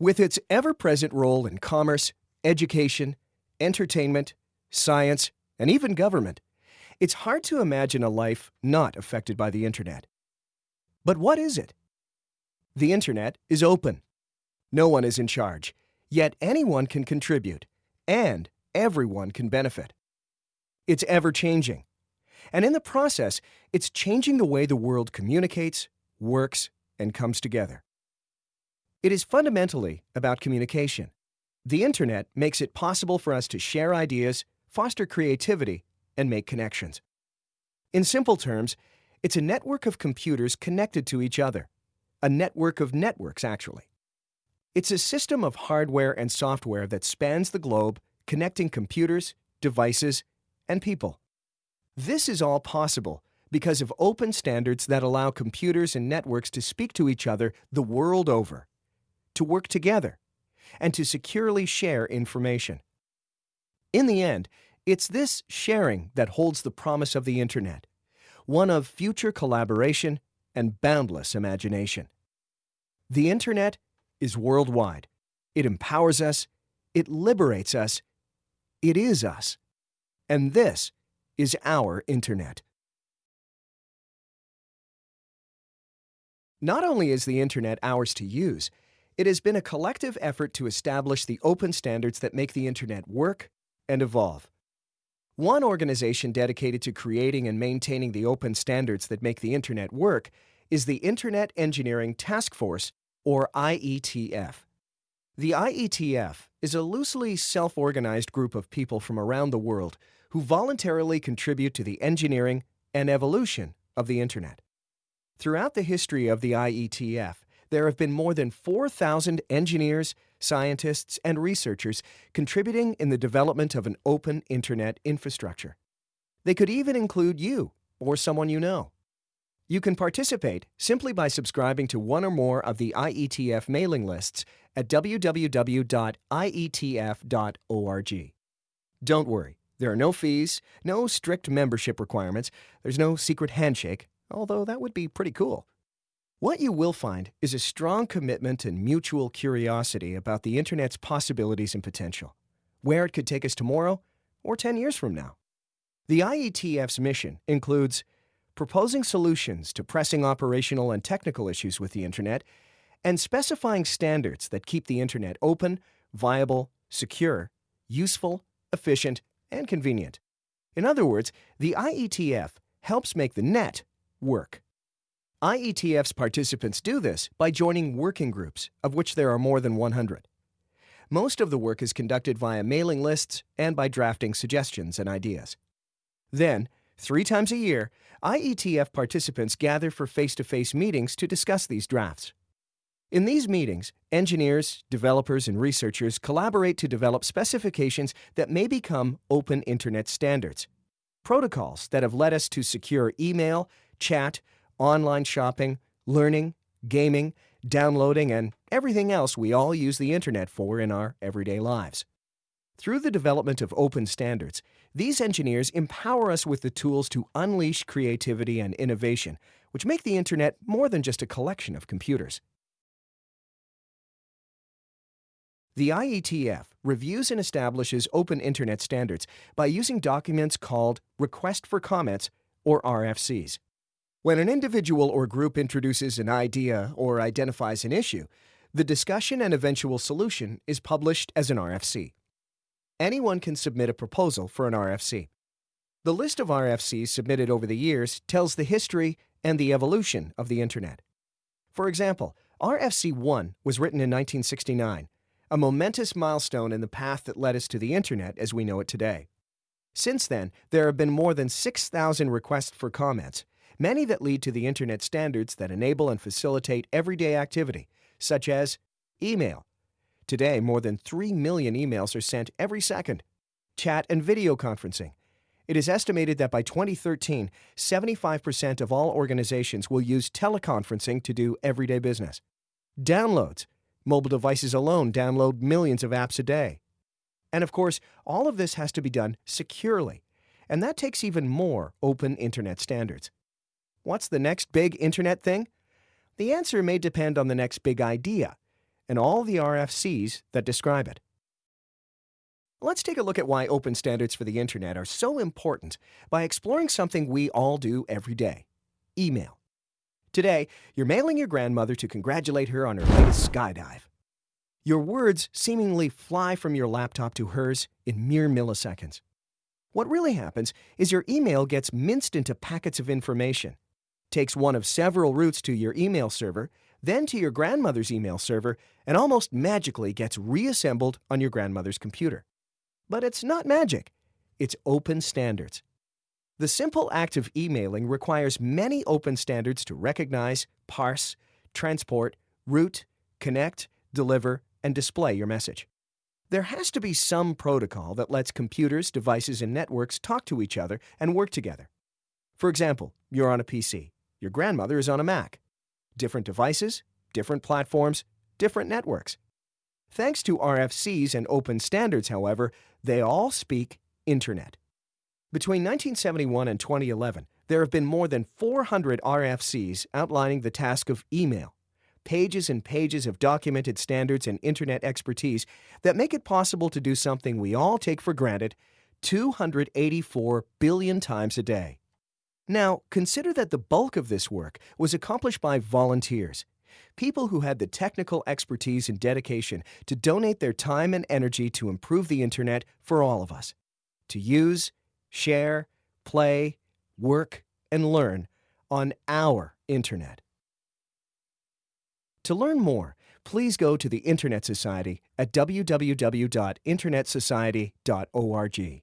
With its ever present role in commerce, education, entertainment, science, and even government, it's hard to imagine a life not affected by the Internet. But what is it? The Internet is open. No one is in charge, yet anyone can contribute, and everyone can benefit. It's ever changing. And in the process, it's changing the way the world communicates, works, and comes together. It is fundamentally about communication. The Internet makes it possible for us to share ideas, foster creativity, and make connections. In simple terms, it's a network of computers connected to each other. A network of networks, actually. It's a system of hardware and software that spans the globe, connecting computers, devices, and people. This is all possible because of open standards that allow computers and networks to speak to each other the world over, to work together, and to securely share information. In the end, it's this sharing that holds the promise of the Internet, one of future collaboration and boundless imagination. The Internet is worldwide. It empowers us, it liberates us, it is us. And this is our Internet. Not only is the Internet ours to use, it has been a collective effort to establish the open standards that make the Internet work and evolve. One organization dedicated to creating and maintaining the open standards that make the Internet work is the Internet Engineering Task Force, or IETF. The IETF is a loosely self organized group of people from around the world who voluntarily contribute to the engineering and evolution of the Internet. Throughout the history of the IETF, there have been more than 4,000 engineers, scientists, and researchers contributing in the development of an open Internet infrastructure. They could even include you or someone you know. You can participate simply by subscribing to one or more of the IETF mailing lists at www.ietf.org. Don't worry, there are no fees, no strict membership requirements, there's no secret handshake, although that would be pretty cool. What you will find is a strong commitment and mutual curiosity about the Internet's possibilities and potential, where it could take us tomorrow or 10 years from now. The IETF's mission includes proposing solutions to pressing operational and technical issues with the Internet, and specifying standards that keep the Internet open, viable, secure, useful, efficient, and convenient. In other words, the IETF helps make the net work. IETF's participants do this by joining working groups, of which there are more than 100. Most of the work is conducted via mailing lists and by drafting suggestions and ideas. Then, three times a year, IETF participants gather for face to face meetings to discuss these drafts. In these meetings, engineers, developers, and researchers collaborate to develop specifications that may become open Internet standards, protocols that have led us to secure email, chat, online shopping, learning, gaming, downloading, and everything else we all use the Internet for in our everyday lives. Through the development of open standards, these engineers empower us with the tools to unleash creativity and innovation, which make the Internet more than just a collection of computers. The IETF reviews and establishes open Internet standards by using documents called Request for Comments, or RFCs. When an individual or group introduces an idea or identifies an issue, the discussion and eventual solution is published as an RFC. Anyone can submit a proposal for an RFC. The list of RFCs submitted over the years tells the history and the evolution of the Internet. For example, RFC 1 was written in 1969, a momentous milestone in the path that led us to the Internet as we know it today. Since then, there have been more than 6,000 requests for comments, many that lead to the Internet standards that enable and facilitate everyday activity, such as email. Today, more than 3 million emails are sent every second. Chat and video conferencing. It is estimated that by 2013, 75% of all organizations will use teleconferencing to do everyday business. Downloads. Mobile devices alone download millions of apps a day. And of course, all of this has to be done securely, and that takes even more open Internet standards. What's the next big internet thing? The answer may depend on the next big idea. and all the RFCs that describe it. Let's take a look at why open standards for the Internet are so important by exploring something we all do every day email. Today, you're mailing your grandmother to congratulate her on her latest skydive. Your words seemingly fly from your laptop to hers in mere milliseconds. What really happens is your email gets minced into packets of information, takes one of several routes to your email server, then to your grandmother's email server, and almost magically gets reassembled on your grandmother's computer. But it's not magic, it's open standards. The simple act of emailing requires many open standards to recognize, parse, transport, route, connect, deliver, and display your message. There has to be some protocol that lets computers, devices, and networks talk to each other and work together. For example, you're on a PC. Your grandmother is on a Mac. Different devices, different platforms, different networks. Thanks to RFCs and open standards, however, they all speak Internet. Between 1971 and 2011, there have been more than 400 RFCs outlining the task of email, pages and pages of documented standards and Internet expertise that make it possible to do something we all take for granted 284 billion times a day. Now, consider that the bulk of this work was accomplished by volunteers, people who had the technical expertise and dedication to donate their time and energy to improve the Internet for all of us, to use, share, play, work, and learn on our Internet. To learn more, please go to the Internet Society at www.internetsociety.org.